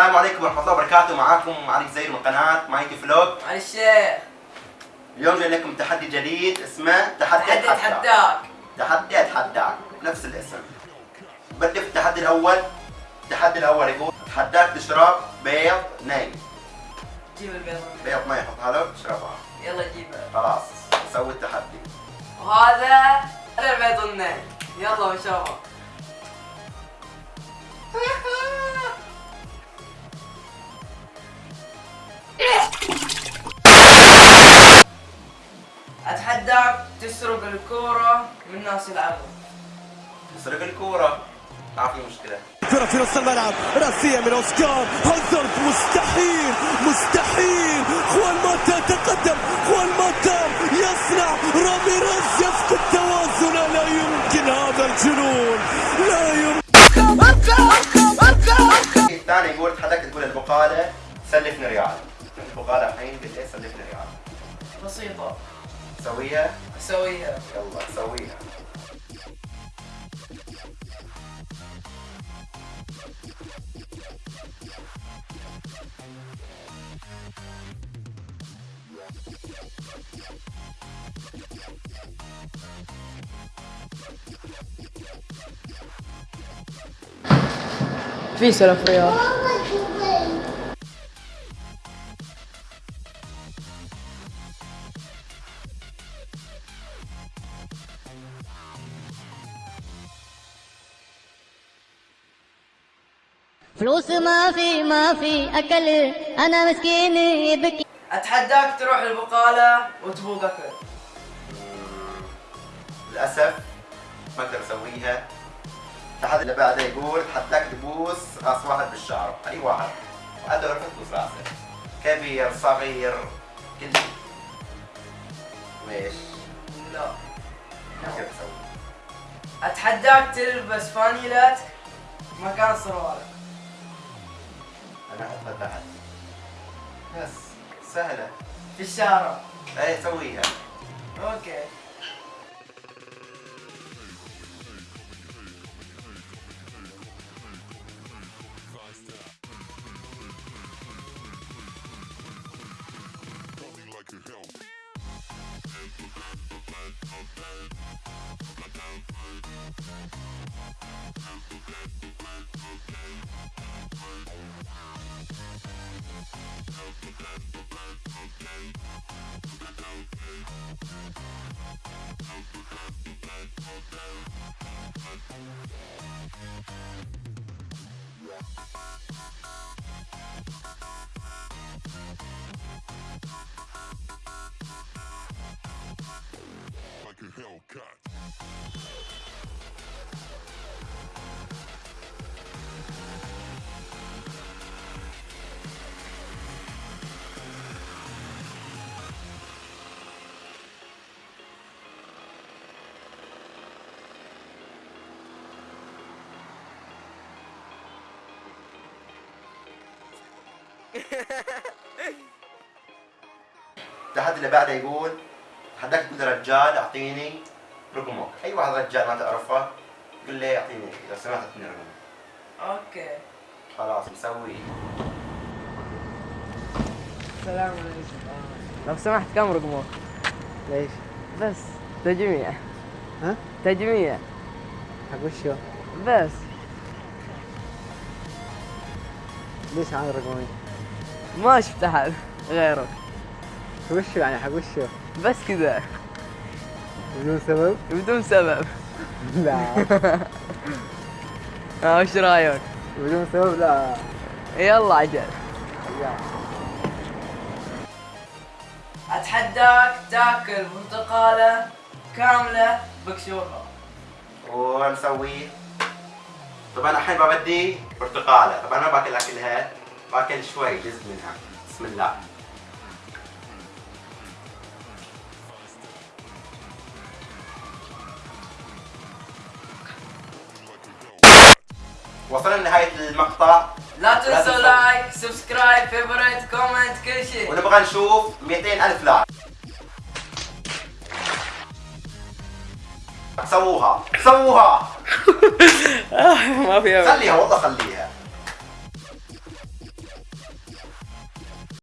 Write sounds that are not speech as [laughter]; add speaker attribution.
Speaker 1: عليكم ورحمة الله وبركاته. معاكم علي زير من قناة مايتي فلوج
Speaker 2: على الشيخ.
Speaker 1: اليوم جاي لكم تحدي جديد اسمه تحدي
Speaker 2: أتحداك.
Speaker 1: تحدي اتحداك نفس الاسم. بدي في التحدي الأول. التحدي الأول يقول اتحداك تشرب بيض ني.
Speaker 2: جيب البيض.
Speaker 1: بيض ني حطها له تشربها
Speaker 2: تسرق الكورة من ناس يلعبون
Speaker 1: تسرق الكورة؟ ما في مشكلة.
Speaker 3: كرة في نص الملعب. راسية من أوسكار. هازارد مستحيل. مستحيل. خوان ماتا تقدم. خوان ماتا يصنع. راميريز يفقد توازنه لا يمكن هذا الجنون. لا يمكن.
Speaker 1: الثاني يقول تحداك تقول البقالة سلفني ريال. البقالة الحين قلت لي سلفني ريال.
Speaker 2: بسيطة.
Speaker 1: سويها
Speaker 2: اسويها
Speaker 1: يلا سويها
Speaker 2: في سلف رياض
Speaker 4: فلوس ما في ما في أكل. أنا مسكين يبكي.
Speaker 2: أتحداك تروح البقالة وتبوق اكل
Speaker 1: للأسف ما أقدر اسويها التحدي اللي بعده يقول تحداك تبوس راس واحد بالشعر أي واحد. وانت عرفت تبوس راسه. كبير صغير كل ليش؟
Speaker 2: لا.
Speaker 1: ما أقدر أسوي
Speaker 2: أتحداك تلبس فانيلتك مكان سروالك
Speaker 1: أنا احطها تحت بس سهلة.
Speaker 2: في الشارع.
Speaker 1: اي سويها
Speaker 2: أوكي. [laughs]
Speaker 1: التحدي اللي بعده يقول تحداك تقول رجال أعطيني رقمك أي واحد رجال ما تعرفه قل لي أعطيني لو سمحت أعطيني رقمك
Speaker 2: أوكي
Speaker 1: خلاص مسوي
Speaker 2: السلام عليكم لو سمحت كم رقمك؟
Speaker 5: ليش؟
Speaker 2: بس تجميع
Speaker 5: ها؟
Speaker 2: تجميع
Speaker 5: حق وشو؟
Speaker 2: بس
Speaker 5: ليش عن رقمين؟
Speaker 2: ما شفت أحد غيرك
Speaker 5: وشو يعني حق وشو؟
Speaker 2: بس كذا.
Speaker 5: بدون سبب؟
Speaker 2: بدون سبب.
Speaker 5: لا. [laughs]
Speaker 2: ها وش رأيك؟
Speaker 5: بدون سبب؟ لا.
Speaker 2: يلا عجل. أتحداك تاكل برتقاله كاملة بكشوفة.
Speaker 1: ونسوي طبعا الحين ببدي برتقاله طبعا ما باكلها كلها باكل شوي جزء منها. بسم الله. وصلنا لنهاية المقطع.
Speaker 2: لا
Speaker 1: تنسوا.
Speaker 2: like subscribe favorite comment كل شيء.
Speaker 1: ونبغى نشوف 200 ألف like سووها. سووها. [laughs]
Speaker 2: ما في
Speaker 1: خليها والله خليها.